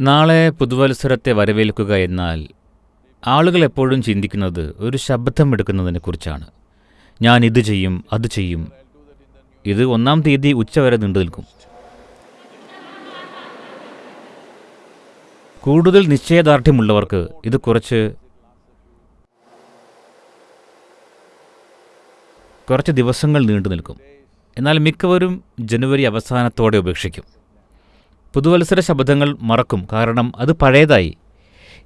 നാളെ പുതുവത്സരത്തെ വരവേൽക്കുക എന്നാൽ ആളുകൾ എപ്പോഴും ചിന്തിക്കുന്നത് ഒരു ശബ്ദം എടുക്കുന്നതിനെ കുറിച്ചാണ്. ഞാൻ ഇത് ചെയ്യും അത് ചെയ്യും. ഇത് ഒന്നാം തീയതി ഉച്ചവരെ നീണ്ടു നിൽക്കും. കൂടുതൽ നിശ്ചയദാർഢ്യമുള്ളവർക്ക് ഇത് കുറച്ച് കുറച്ച് ദിവസങ്ങൾ നീണ്ടു നിൽക്കും. എന്നാൽ മിക്കവരും ജനുവരി അവസാനത്തോടെ ഉപേക്ഷിക്കും. പുതുവത്സര ശബ്ദങ്ങൾ മറക്കും കാരണം അത് പഴയതായി.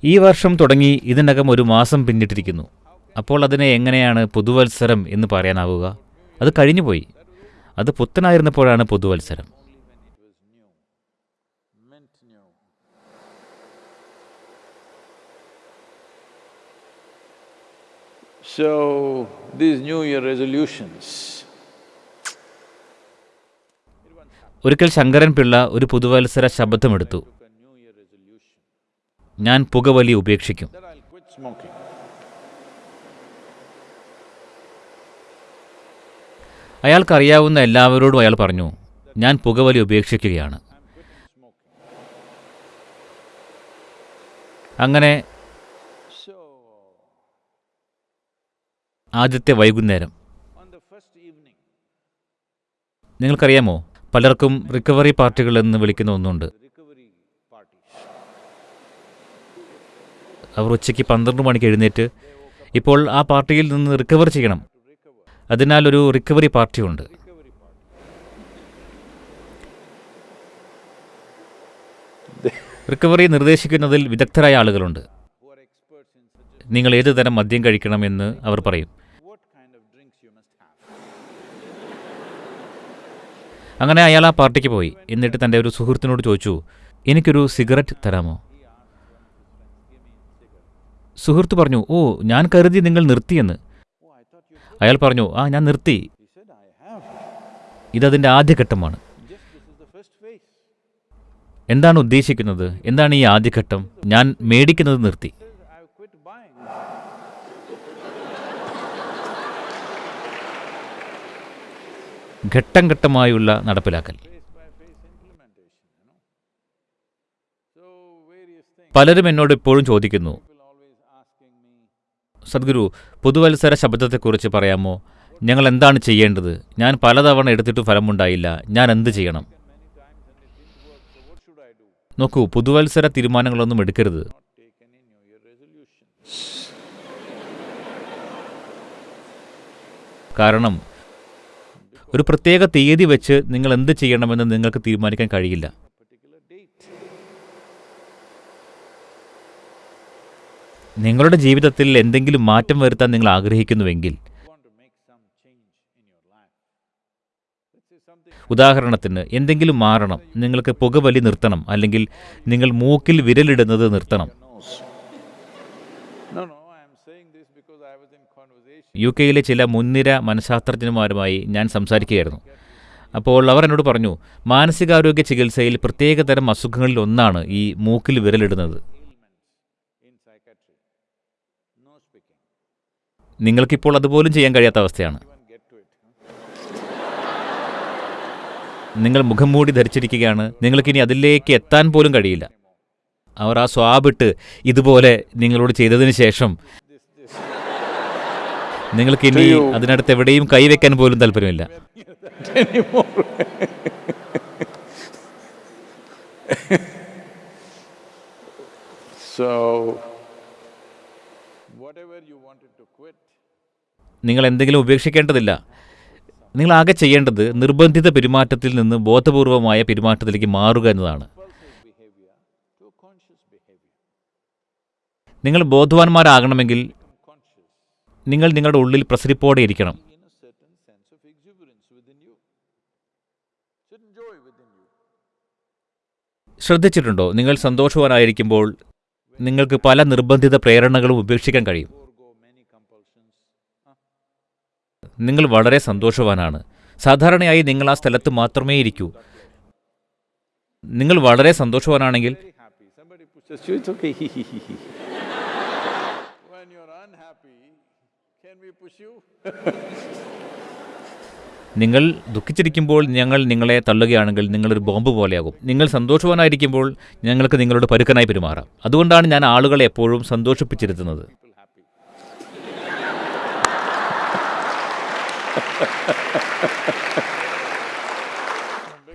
ഈ വർഷം തുടങ്ങി ഇതിനകം ഒരു മാസം പിന്നിട്ടിരിക്കുന്നു. അപ്പോൾ അതിനെ എങ്ങനെയാണ് പുതുവത്സരം എന്ന് പറയാനാവുക? അത് കഴിഞ്ഞുപോയി. അത് പുത്തനായിരുന്നപ്പോഴാണ് പുതുവത്സരം. So, these New Year resolutions, ഒരിക്കൽ ശങ്കരൻ പിള്ള ഒരു പുതുവത്സര ശബ്ദമെടുത്തു. ഞാൻ പുകവലി ഉപേക്ഷിക്കും. അയാൾക്കറിയാവുന്ന എല്ലാവരോടും അയാൾ പറഞ്ഞു ഞാൻ പുകവലി ഉപേക്ഷിക്കുകയാണ്. അങ്ങനെ ആദ്യത്തെ വൈകുന്നേരം. നിങ്ങൾക്കറിയാമോ പലർക്കും റിക്കവറി പാർട്ടികൾ എന്ന് വിളിക്കുന്ന ഒന്നുണ്ട്. അവർ ഉച്ചയ്ക്ക് പന്ത്രണ്ട് മണിക്ക് എഴുന്നേറ്റ് ഇപ്പോൾ ആ പാർട്ടിയിൽ നിന്ന് റിക്കവർ ചെയ്യണം. അതിനാൽ ഒരു റിക്കവറി പാർട്ടിയുണ്ട് റിക്കവറി നിർദ്ദേശിക്കുന്നതിൽ വിദഗ്ധരായ ആളുകളുണ്ട്. നിങ്ങൾ ഏത് തരം മദ്യം കഴിക്കണമെന്ന് അവർ പറയും. അങ്ങനെ അയാൾ ആ പാർട്ടിക്ക് പോയി. എന്നിട്ട് തന്റെ ഒരു സുഹൃത്തിനോട് ചോദിച്ചു എനിക്കൊരു സിഗരറ്റ് തരാമോ? സുഹൃത്ത് പറഞ്ഞു ഓ ഞാൻ കരുതി നിങ്ങൾ നിർത്തിയെന്ന്… അയാൾ പറഞ്ഞു ആ ഞാൻ നിർത്തി. ഇതതിന്റെ ആദ്യഘട്ടമാണ്. എന്താണ് ഉദ്ദേശിക്കുന്നത്? എന്താണ് ഈ ആദ്യഘട്ടം? ഞാൻ മേടിക്കുന്നത് നിർത്തി. ഘട്ടം ഘട്ടമായുള്ള നടപ്പിലാക്കൽ. പലരും എന്നോട് ഇപ്പോഴും ചോദിക്കുന്നു സദ്ഗുരു പുതുവത്സര ശബ്ദത്തെക്കുറിച്ച് പറയാമോ? ഞങ്ങൾ എന്താണ് ചെയ്യേണ്ടത്? ഞാൻ പലതവണ എടുത്തിട്ടും ഫലമുണ്ടായില്ല. ഞാൻ എന്ത് ചെയ്യണം? നോക്കൂ പുതുവത്സര തീരുമാനങ്ങളൊന്നും എടുക്കരുത്. കാരണം ഒരു പ്രത്യേക തീയതി വെച്ച് നിങ്ങൾ എന്ത് ചെയ്യണമെന്ന് നിങ്ങൾക്ക് തീരുമാനിക്കാൻ കഴിയില്ല. നിങ്ങളുടെ ജീവിതത്തിൽ എന്തെങ്കിലും മാറ്റം വരുത്താൻ നിങ്ങൾ ആഗ്രഹിക്കുന്നുവെങ്കിൽ ഉദാഹരണത്തിന് എന്തെങ്കിലും മാറണം നിങ്ങൾക്ക് പുകവലി നിർത്തണം അല്ലെങ്കിൽ നിങ്ങൾ മൂക്കിൽ വിരലിടുന്നത് നിർത്തണം. യു കെയിലെ ചില മുൻനിര മനഃശാസ്ത്രജ്ഞന്മാരുമായി ഞാൻ സംസാരിക്കുകയായിരുന്നു. അപ്പോൾ അവർ എന്നോട് പറഞ്ഞു മാനസികാരോഗ്യ ചികിത്സയിൽ പ്രത്യേകതരം അസുഖങ്ങളിൽ ഒന്നാണ് ഈ മൂക്കിൽ വിരലിടുന്നത്. നിങ്ങൾക്കിപ്പോൾ അതുപോലും ചെയ്യാൻ കഴിയാത്ത അവസ്ഥയാണ്. നിങ്ങൾ മുഖം മൂടി ധരിച്ചിരിക്കുകയാണ്. നിങ്ങൾക്കിനി അതിലേക്ക് എത്താൻ പോലും കഴിയില്ല. അവർ ആ സ്വാബിട്ട് ഇതുപോലെ നിങ്ങളോട് ചെയ്തതിന് ശേഷം നിങ്ങൾക്കിനി അതിനടുത്ത് എവിടെയും കൈവയ്ക്കാൻ പോലും താല്പര്യമില്ല. നിങ്ങൾ എന്തെങ്കിലും ഉപേക്ഷിക്കേണ്ടതില്ല. നിങ്ങൾ ആകെ ചെയ്യേണ്ടത് നിർബന്ധിത പെരുമാറ്റത്തിൽ നിന്ന് ബോധപൂർവമായ പെരുമാറ്റത്തിലേക്ക് മാറുക എന്നതാണ്. നിങ്ങൾ ബോധവാന്മാരാകണമെങ്കിൽ നിങ്ങൾ നിങ്ങളുടെ ഉള്ളിൽ പ്രസരിപ്പോടെ ഇരിക്കണം. ശ്രദ്ധിച്ചിട്ടുണ്ടോ നിങ്ങൾ സന്തോഷവാനായിരിക്കുമ്പോൾ നിങ്ങൾക്ക് പല നിർബന്ധിത പ്രേരണകളും ഉപേക്ഷിക്കാൻ കഴിയും? നിങ്ങൾ വളരെ സന്തോഷവാനാണ് സാധാരണയായി നിങ്ങൾ ആ സ്ഥലത്ത് മാത്രമേ ഇരിക്കൂ നിങ്ങൾ വളരെ സന്തോഷവാനാണെങ്കിൽ നിങ്ങൾ ദുഃഖിച്ചിരിക്കുമ്പോൾ ഞങ്ങൾ നിങ്ങളെ തള്ളുകയാണെങ്കിൽ നിങ്ങളൊരു ബോംബ് പോലെയാകും. നിങ്ങൾ സന്തോഷവാനായിരിക്കുമ്പോൾ ഞങ്ങൾക്ക് നിങ്ങളോട് പരുക്കനായി പെരുമാറാം. അതുകൊണ്ടാണ് ഞാൻ ആളുകളെ എപ്പോഴും സന്തോഷിപ്പിച്ചിരുത്തുന്നത്.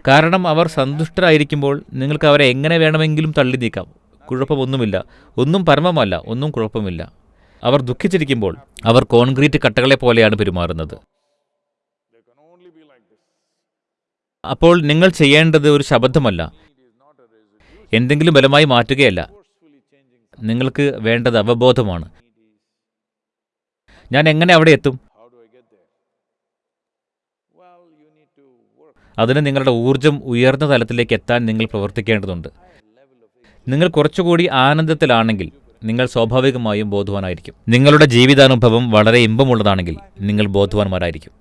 കാരണം അവർ സന്തുഷ്ടരായിരിക്കുമ്പോൾ നിങ്ങൾക്ക് അവരെ എങ്ങനെ വേണമെങ്കിലും തള്ളി നീക്കാം കുഴപ്പമൊന്നുമില്ല. ഒന്നും പരമമല്ല ഒന്നും കുഴപ്പമില്ല. അവർ ദുഃഖിച്ചിരിക്കുമ്പോൾ അവർ കോൺക്രീറ്റ് കട്ടകളെ പോലെയാണ് പെരുമാറുന്നത്. അപ്പോൾ നിങ്ങൾ ചെയ്യേണ്ടത് ഒരു ശബ്ദമല്ല. എന്തെങ്കിലും ബലമായി മാറ്റുകയല്ല. നിങ്ങൾക്ക് വേണ്ടത് അവബോധമാണ്. ഞാൻ എങ്ങനെ അവിടെ എത്തും? അതിന് നിങ്ങളുടെ ഊർജം ഉയർന്ന തലത്തിലേക്ക് എത്താൻ നിങ്ങൾ പ്രവർത്തിക്കേണ്ടതുണ്ട്. നിങ്ങൾ കുറച്ചുകൂടി ആനന്ദത്തിലാണെങ്കിൽ നിങ്ങൾ സ്വാഭാവികമായും ബോധവാനായിരിക്കും നിങ്ങളുടെ ജീവിതാനുഭവം വളരെ ഇമ്പമുള്ളതാണെങ്കിൽ നിങ്ങൾ ബോധവാന്മാരായിരിക്കും.